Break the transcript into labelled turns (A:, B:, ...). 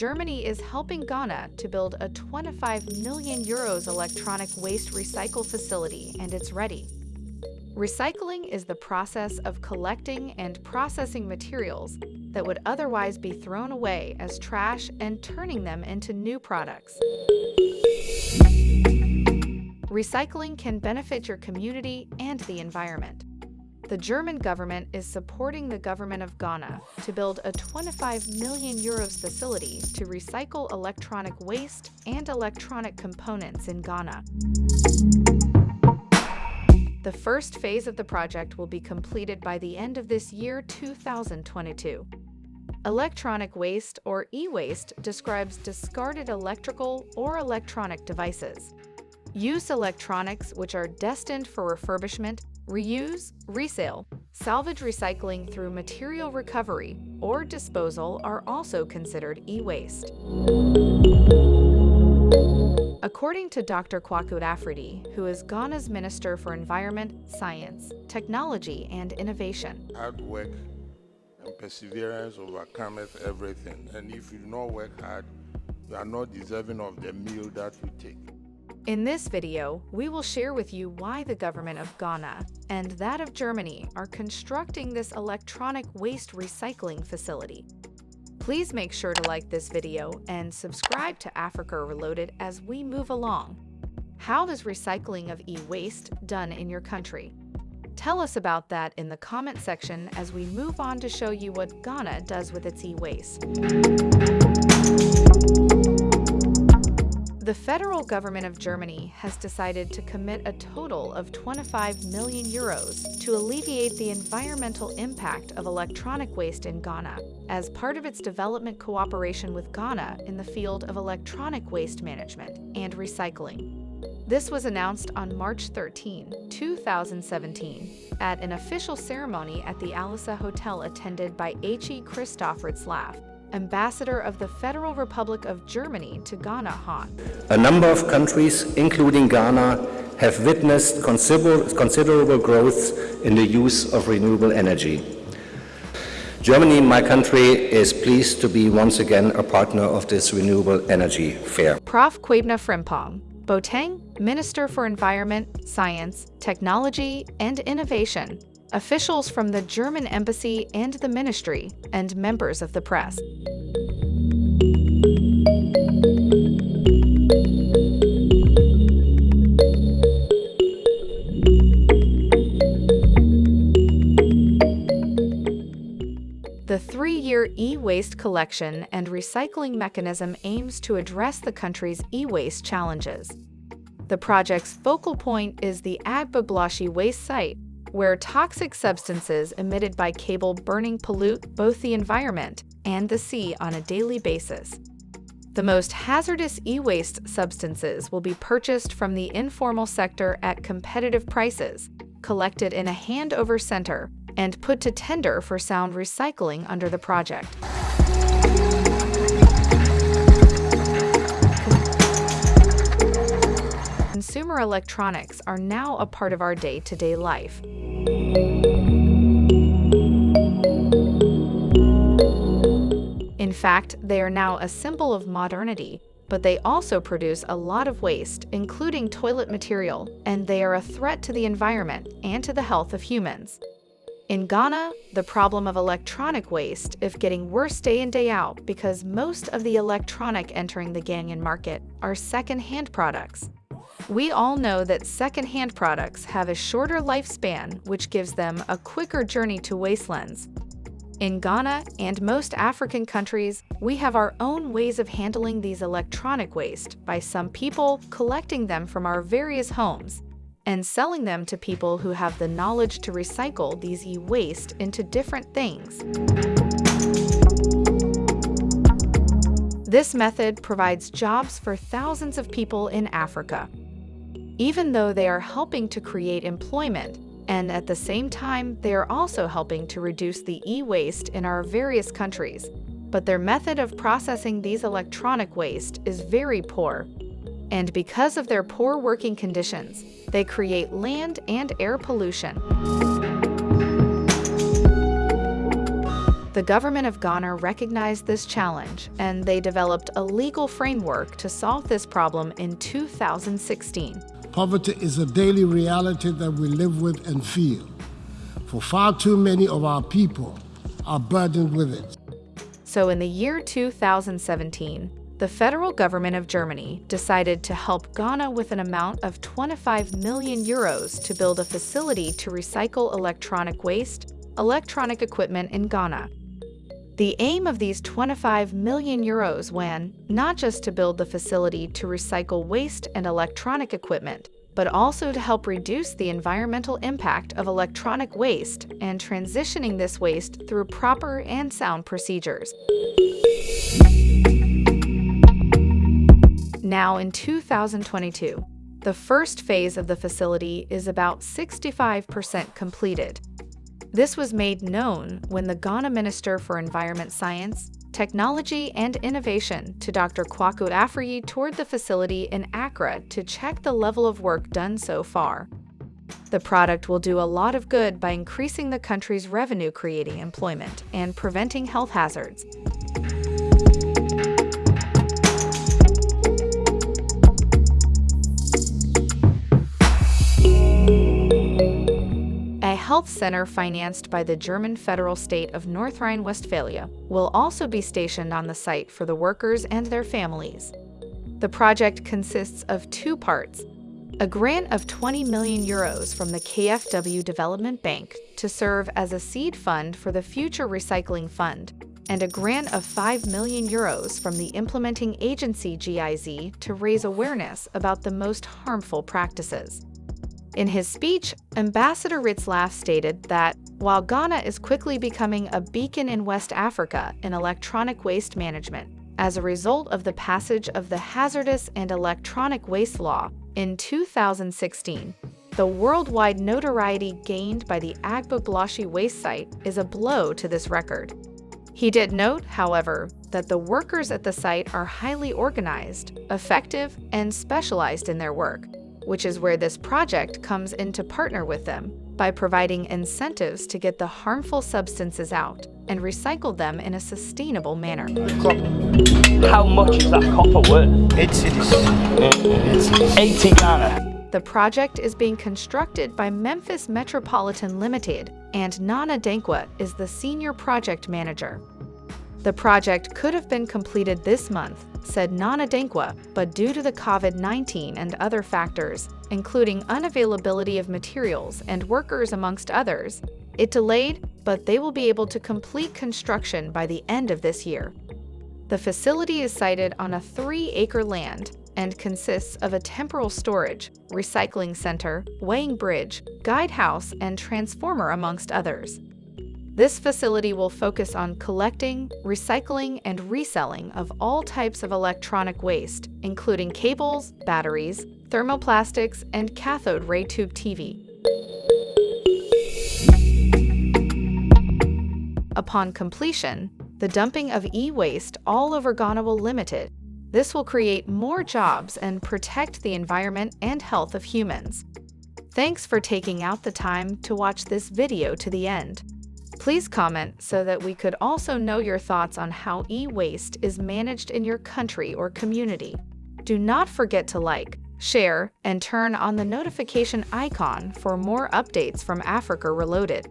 A: Germany is helping Ghana to build a 25 million euros electronic waste recycle facility and it's ready. Recycling is the process of collecting and processing materials that would otherwise be thrown away as trash and turning them into new products. Recycling can benefit your community and the environment. The German government is supporting the government of Ghana to build a 25 million euros facility to recycle electronic waste and electronic components in Ghana. The first phase of the project will be completed by the end of this year 2022. Electronic waste or e-waste describes discarded electrical or electronic devices. Use electronics which are destined for refurbishment, reuse, resale, salvage recycling through material recovery, or disposal are also considered e-waste. According to Dr. Kwaku Afriyie, who is Ghana's Minister for Environment, Science, Technology and Innovation.
B: Hard work and perseverance overcometh everything. And if you do not work hard, you are not deserving of the meal that you take.
A: In this video, we will share with you why the government of Ghana and that of Germany are constructing this electronic waste recycling facility. Please make sure to like this video and subscribe to Africa Reloaded as we move along. How is recycling of e-waste done in your country? Tell us about that in the comment section as we move on to show you what Ghana does with its e-waste. The federal government of Germany has decided to commit a total of 25 million euros to alleviate the environmental impact of electronic waste in Ghana as part of its development cooperation with Ghana in the field of electronic waste management and recycling. This was announced on March 13, 2017, at an official ceremony at the Alisa Hotel attended by H.E. Christoph Retzlaff, ambassador of the Federal Republic of Germany to Ghana, Han.
C: A number of countries, including Ghana, have witnessed considerable, considerable growth in the use of renewable energy. Germany, my country, is pleased to be once again a partner of this renewable energy fair.
A: Prof. Kwabena Frimpong, Boateng, Minister for Environment, Science, Technology and Innovation, officials from the German embassy and the ministry, and members of the press. The three-year e-waste collection and recycling mechanism aims to address the country's e-waste challenges. The project's focal point is the Agbogbloshie waste site, where toxic substances emitted by cable burning pollute both the environment and the sea on a daily basis. The most hazardous e-waste substances will be purchased from the informal sector at competitive prices, collected in a handover center, and put to tender for sound recycling under the project. Consumer electronics are now a part of our day-to-day -day life. In fact, they are now a symbol of modernity, but they also produce a lot of waste, including toilet material, and they are a threat to the environment and to the health of humans. In Ghana, the problem of electronic waste is getting worse day in day out because most of the electronic entering the Ghanaian market are second-hand products. We all know that second-hand products have a shorter lifespan, which gives them a quicker journey to wastelands. In Ghana and most African countries, we have our own ways of handling these electronic waste by some people collecting them from our various homes and selling them to people who have the knowledge to recycle these e-waste into different things. This method provides jobs for thousands of people in Africa even though they are helping to create employment, and at the same time, they are also helping to reduce the e-waste in our various countries. But their method of processing these electronic waste is very poor. And because of their poor working conditions, they create land and air pollution. The government of Ghana recognized this challenge and they developed a legal framework to solve this problem in 2016.
D: Poverty is a daily reality that we live with and feel. For far too many of our people are burdened with it.
A: So in the year 2017, the federal government of Germany decided to help Ghana with an amount of 25 million euros to build a facility to recycle electronic waste, electronic equipment in Ghana. The aim of these 25 million euros when not just to build the facility to recycle waste and electronic equipment, but also to help reduce the environmental impact of electronic waste and transitioning this waste through proper and sound procedures. Now in 2022, the first phase of the facility is about 65% completed, this was made known when the Ghana Minister for Environment Science, Technology and Innovation to Dr. Kwaku Afriyie toured the facility in Accra to check the level of work done so far. The product will do a lot of good by increasing the country's revenue creating employment and preventing health hazards. Health center financed by the German federal state of North Rhine-Westphalia will also be stationed on the site for the workers and their families. The project consists of two parts, a grant of 20 million euros from the KfW Development Bank to serve as a seed fund for the Future Recycling Fund, and a grant of 5 million euros from the implementing agency GIZ to raise awareness about the most harmful practices. In his speech, Ambassador Retzlaff stated that while Ghana is quickly becoming a beacon in West Africa in electronic waste management, as a result of the passage of the Hazardous and Electronic Waste Law in 2016, the worldwide notoriety gained by the Agbogbloshie waste site is a blow to this record. He did note, however, that the workers at the site are highly organized, effective, and specialized in their work, which is where this project comes in to partner with them by providing incentives to get the harmful substances out and recycle them in a sustainable manner.
E: How much is that copper worth?
F: 8 cedis.
E: 80 Ghana.
A: The project is being constructed by Memphis Metropolitan Limited, and Nana Dankwa is the senior project manager. The project could have been completed this month, said Nana Dankwa, but due to the COVID-19 and other factors, including unavailability of materials and workers amongst others, it delayed, but they will be able to complete construction by the end of this year. The facility is sited on a three-acre land and consists of a temporal storage, recycling center, weighing bridge, guide house, and transformer amongst others. This facility will focus on collecting, recycling, and reselling of all types of electronic waste, including cables, batteries, thermoplastics, and cathode ray tube TV. Upon completion, the dumping of e-waste all over Ghana will limited. This will create more jobs and protect the environment and health of humans. Thanks for taking out the time to watch this video to the end. Please comment so that we could also know your thoughts on how e-waste is managed in your country or community. Do not forget to like, share, and turn on the notification icon for more updates from Africa Reloaded.